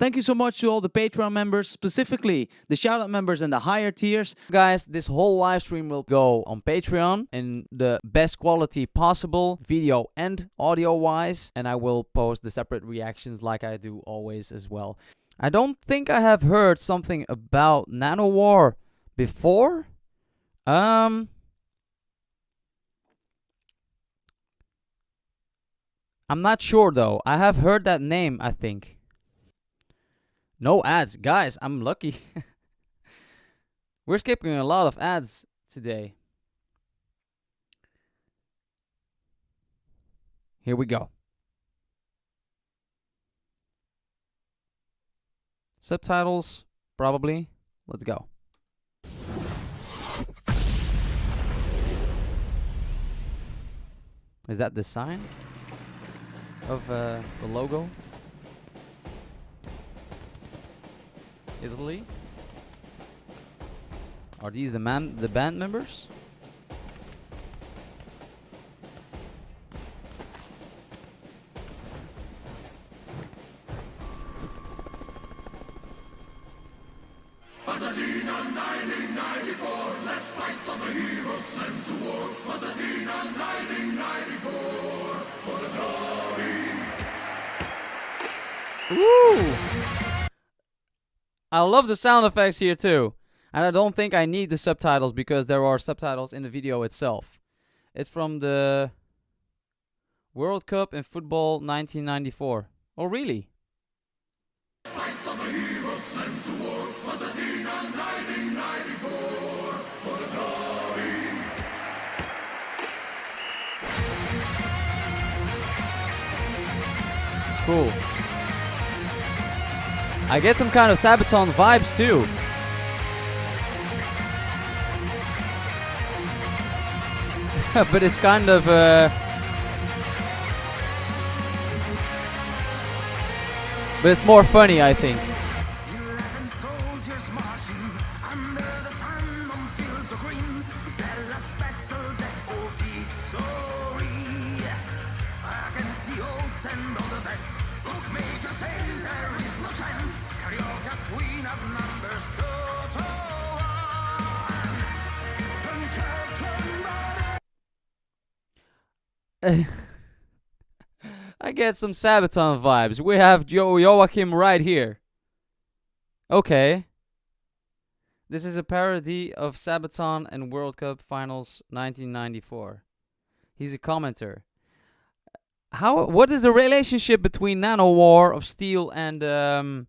Thank you so much to all the Patreon members, specifically the shoutout members and the higher tiers. Guys, this whole live stream will go on Patreon in the best quality possible, video and audio wise, and I will post the separate reactions like I do always as well. I don't think I have heard something about Nanowar before. Um I'm not sure though. I have heard that name, I think. No ads. Guys, I'm lucky. We're skipping a lot of ads today. Here we go. Subtitles, probably. Let's go. Is that the sign of uh, the logo? Italy? Are these the man the band members? Woo! I love the sound effects here too. And I don't think I need the subtitles because there are subtitles in the video itself. It's from the World Cup in football 1994. Oh, really? Cool. I get some kind of Sabaton vibes too. but it's kind of uh, but it's more funny I think. I get some Sabaton vibes. We have jo Joakim right here. Okay. This is a parody of Sabaton and World Cup Finals 1994. He's a commenter. How? What is the relationship between Nanowar of Steel and um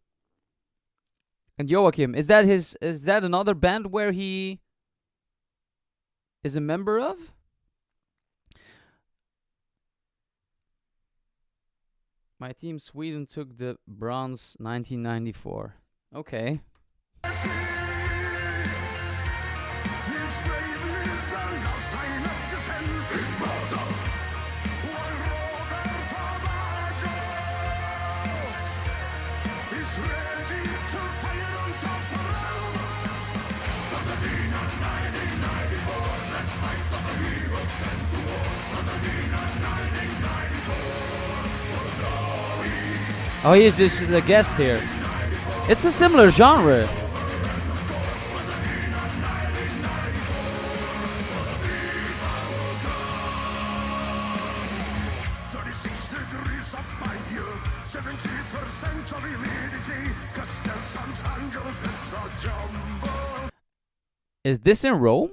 and Joakim? Is that his? Is that another band where he is a member of? My team Sweden took the bronze 1994. Okay. Oh, he's just a guest here. It's a similar genre. Is this in Rome?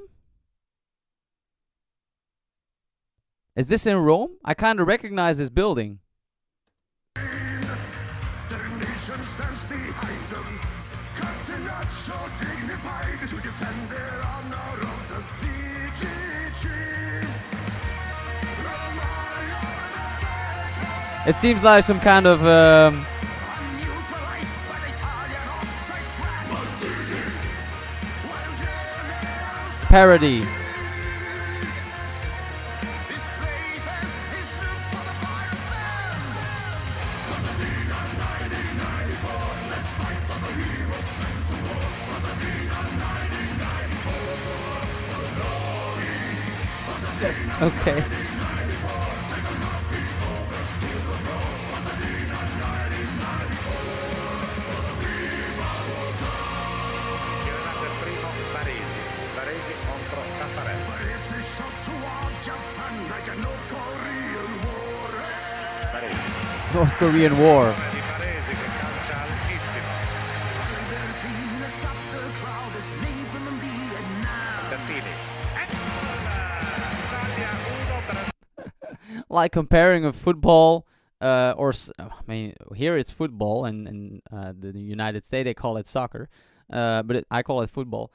Is this in Rome? I kind of recognize this building. It seems like some kind of um, parody. Okay. North Korean War. di Baresi che calcia altissimo. Bertini. Eccola! Italia 1 Brasile like comparing a football uh, or I mean here it's football and in uh, the the United States they call it soccer uh, but it, I call it football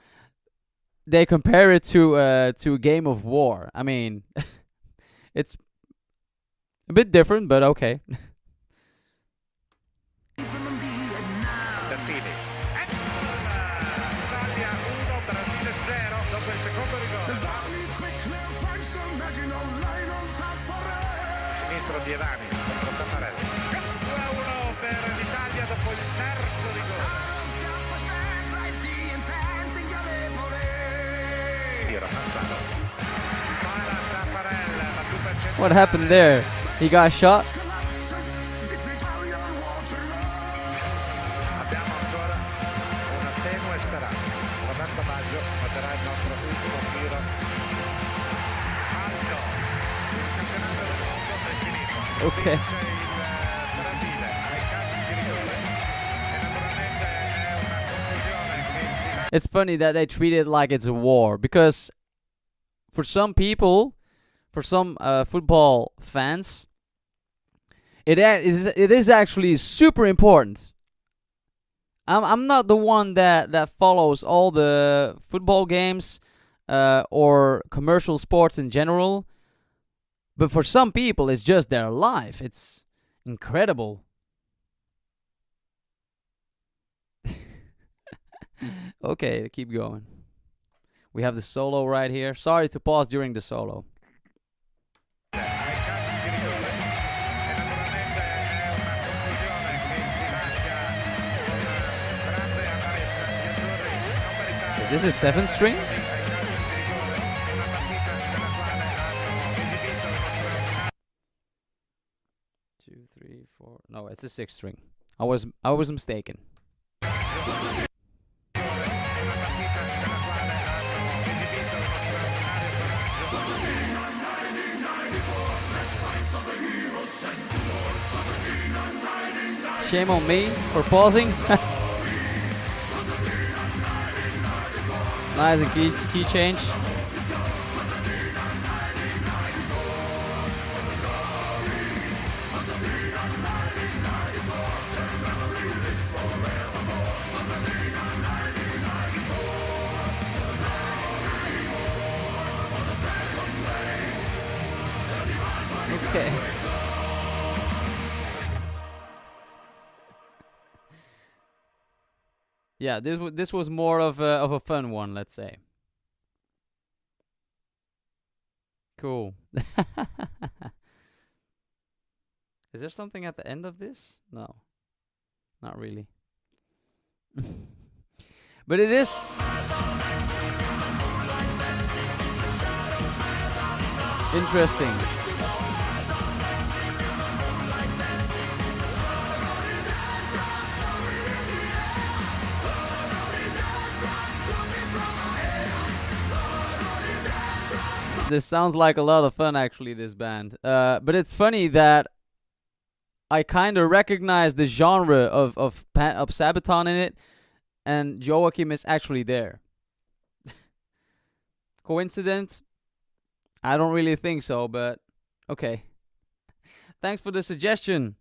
they compare it to uh, to a game of war I mean it's a bit different but okay Italia 1 Brasile 0 dopo il secondo rigore. Sinistro di Evani contro Taffarelli. 2-1 per l'Italia dopo il terzo rigore. What happened there he got shot lascia it's funny that they treat it like it's a war because for some people for some uh, football fans it is it is actually super important. I'm I'm not the one that that follows all the football games uh, or commercial sports in general but for some people it's just their life it's incredible okay, keep going. We have the solo right here. Sorry to pause during the solo. This calci di rigore. Sixth string. I was I was mistaken. Shame on me for pausing. nice and key key change. Okay. Yeah, this this was more of a of a fun one, let's say. Cool. Is there something at the end of this? No. Not really. but it is interesting. This sounds like a lot of fun, actually. This band, uh, but it's funny that I kind of recognize the genre of of of Sabaton in it, and Joakim is actually there. Coincidence? I don't really think so, but okay. Thanks for the suggestion.